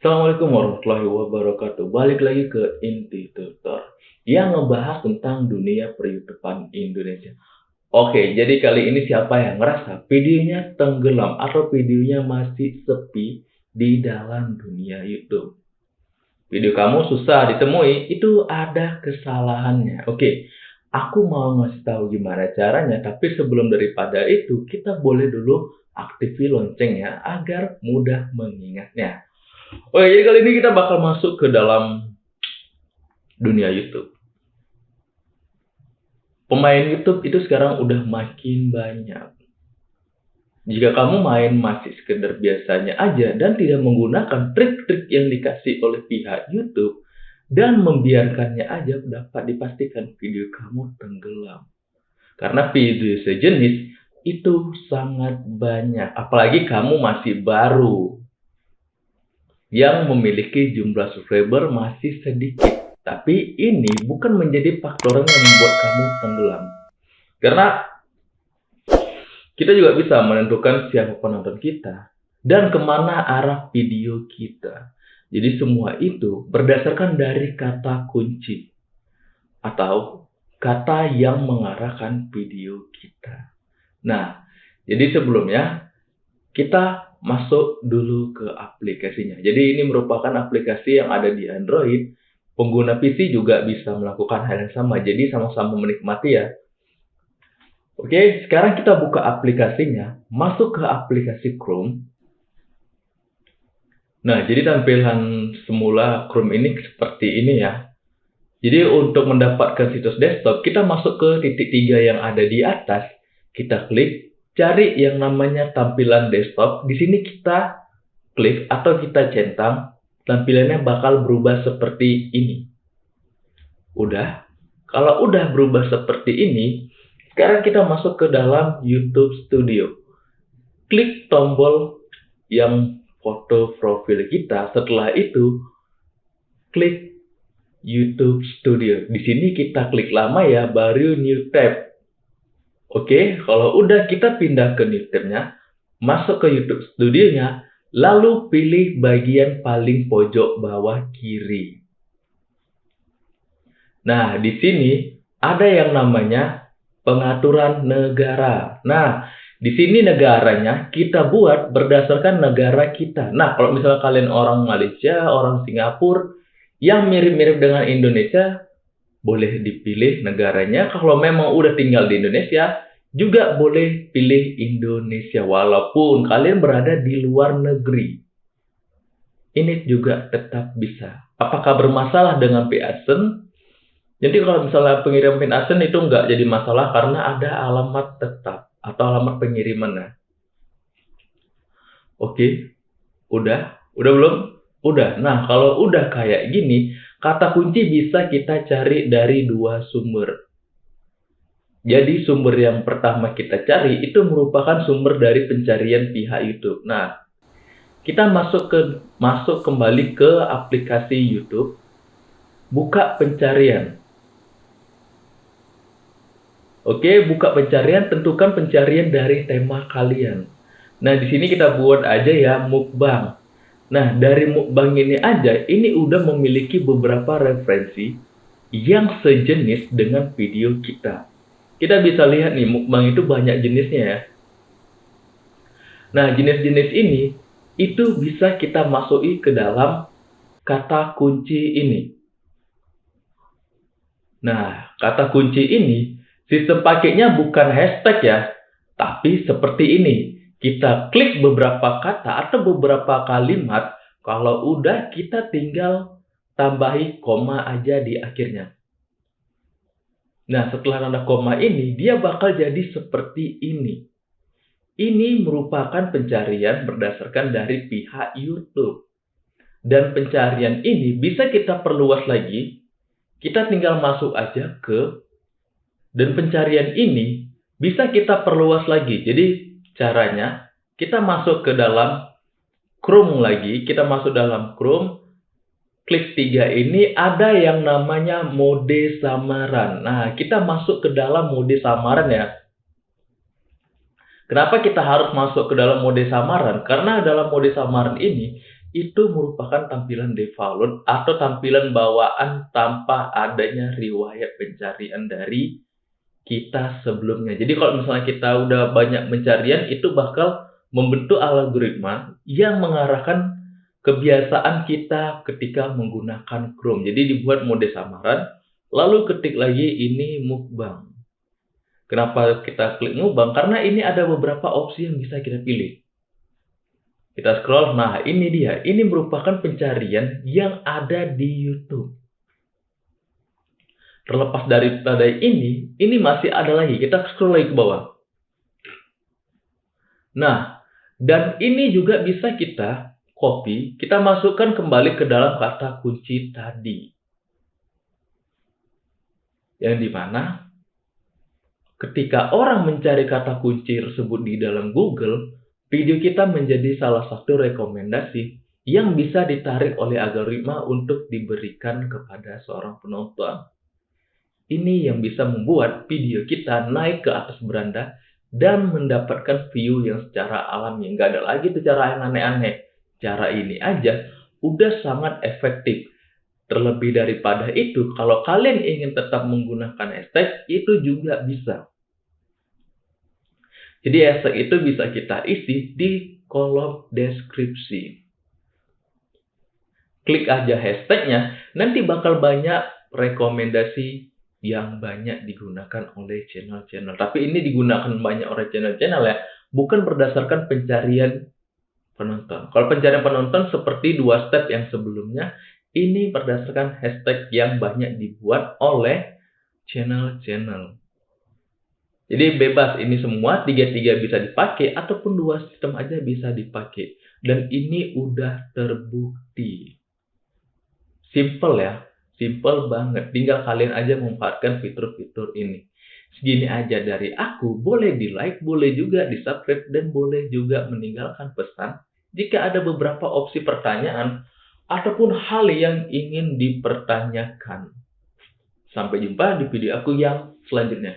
Assalamualaikum warahmatullahi wabarakatuh. Balik lagi ke Inti Tutor yang ngebahas tentang dunia per-YouTubean Indonesia. Oke, jadi kali ini siapa yang ngerasa videonya tenggelam atau videonya masih sepi di dalam dunia YouTube? Video kamu susah ditemui, itu ada kesalahannya. Oke, aku mau ngasih tahu gimana caranya, tapi sebelum daripada itu, kita boleh dulu aktifin loncengnya agar mudah mengingatnya. Oke, jadi kali ini kita bakal masuk ke dalam dunia YouTube. Pemain YouTube itu sekarang udah makin banyak. Jika kamu main masih sekedar biasanya aja dan tidak menggunakan trik-trik yang dikasih oleh pihak YouTube dan membiarkannya aja dapat dipastikan video kamu tenggelam. Karena video sejenis itu sangat banyak, apalagi kamu masih baru yang memiliki jumlah subscriber masih sedikit. Tapi ini bukan menjadi faktor yang membuat kamu tenggelam. Karena kita juga bisa menentukan siapa penonton kita dan ke mana arah video kita. Jadi semua itu berdasarkan dari kata kunci atau kata yang mengarahkan video kita. Nah, jadi sebelumnya kita masuk dulu ke aplikasinya. Jadi ini merupakan aplikasi yang ada di Android. Pengguna PC juga bisa melakukan hal yang sama. Jadi sama-sama menikmati ya. Oke, sekarang kita buka aplikasinya. Masuk ke aplikasi Chrome. Nah, jadi tampilan semula Chrome ini seperti ini ya. Jadi untuk mendapatkan situs desktop, kita masuk ke titik tiga yang ada di atas. Kita klik cari yang namanya tampilan desktop. Di sini kita klik atau kita centang, tampilannya bakal berubah seperti ini. Udah? Kalau udah berubah seperti ini, sekarang kita masuk ke dalam YouTube Studio. Klik tombol yang foto profil kita. Setelah itu, klik YouTube Studio. Di sini kita klik lama ya, baru New Tab. Oke, kalau udah kita pindah ke Newtonnya, masuk ke YouTube Studio-nya, lalu pilih bagian paling pojok bawah kiri. Nah, di sini ada yang namanya pengaturan negara. Nah, di sini negaranya kita buat berdasarkan negara kita. Nah, kalau misalnya kalian orang Malaysia, orang Singapura, yang mirip-mirip dengan Indonesia, boleh dipilih negaranya. Kalau memang udah tinggal di Indonesia, juga boleh pilih Indonesia walaupun kalian berada di luar negeri. Ini juga tetap bisa. Apakah bermasalah dengan PASEN? Jadi kalau misalnya pengirim PIN ASEN itu nggak jadi masalah karena ada alamat tetap atau alamat pengirimannya. Oke, udah, udah belum? Udah. Nah, kalau udah kayak gini, Kata kunci bisa kita cari dari dua sumber. Jadi sumber yang pertama kita cari itu merupakan sumber dari pencarian pihak YouTube. Nah, kita masuk ke masuk kembali ke aplikasi YouTube, buka pencarian. Oke, buka pencarian, tentukan pencarian dari tema kalian. Nah, di sini kita buat aja ya mukbang. Nah, dari mukbang ini aja, ini udah memiliki beberapa referensi yang sejenis dengan video kita. Kita bisa lihat nih, mukbang itu banyak jenisnya ya. Nah, jenis-jenis ini, itu bisa kita masuki ke dalam kata kunci ini. Nah, kata kunci ini, sistem pakainya bukan hashtag ya, tapi seperti ini kita klik beberapa kata atau beberapa kalimat, kalau udah kita tinggal tambahi koma aja di akhirnya. Nah, setelah tanda koma ini, dia bakal jadi seperti ini. Ini merupakan pencarian berdasarkan dari pihak YouTube. Dan pencarian ini bisa kita perluas lagi. Kita tinggal masuk aja ke dan pencarian ini bisa kita perluas lagi. Jadi Caranya, kita masuk ke dalam Chrome lagi, kita masuk dalam Chrome, klik tiga ini ada yang namanya mode samaran. Nah, kita masuk ke dalam mode samaran ya. Kenapa kita harus masuk ke dalam mode samaran? Karena dalam mode samaran ini, itu merupakan tampilan default atau tampilan bawaan tanpa adanya riwayat pencarian dari kita sebelumnya. Jadi kalau misalnya kita udah banyak pencarian, itu bakal membentuk algoritma yang mengarahkan kebiasaan kita ketika menggunakan Chrome. Jadi dibuat mode samaran, lalu ketik lagi ini mukbang. Kenapa kita klik mukbang? Karena ini ada beberapa opsi yang bisa kita pilih. Kita scroll, nah ini dia. Ini merupakan pencarian yang ada di YouTube. Terlepas daripada ini, ini masih ada lagi. Kita scroll lagi ke bawah. Nah, dan ini juga bisa kita copy, kita masukkan kembali ke dalam kata kunci tadi. Yang di mana ketika orang mencari kata kunci tersebut di dalam Google, Video kita menjadi salah satu rekomendasi yang bisa ditarik oleh algoritma untuk diberikan kepada seorang penonton. Ini yang bisa membuat video kita naik ke atas beranda dan mendapatkan view yang secara alami. Nggak ada lagi tuh cara yang aneh-aneh. Cara ini aja udah sangat efektif. Terlebih daripada itu, kalau kalian ingin tetap menggunakan hashtag, itu juga bisa. Jadi hashtag itu bisa kita isi di kolom deskripsi. Klik aja hashtagnya, nanti bakal banyak rekomendasi yang banyak digunakan oleh channel-channel. Tapi ini digunakan banyak oleh channel-channel ya, bukan berdasarkan pencarian penonton. Kalau pencarian penonton seperti dua step yang sebelumnya, ini berdasarkan hashtag yang banyak dibuat oleh channel-channel. Jadi bebas ini semua tiga-tiga bisa dipakai ataupun dua sistem aja bisa dipakai. Dan ini udah terbukti. Simple ya, simple banget. Tinggal kalian aja memanfaatkan fitur-fitur ini. Segini aja dari aku, boleh di like, boleh juga di subscribe, dan boleh juga meninggalkan pesan jika ada beberapa opsi pertanyaan ataupun hal yang ingin dipertanyakan. Sampai jumpa di video aku yang selanjutnya.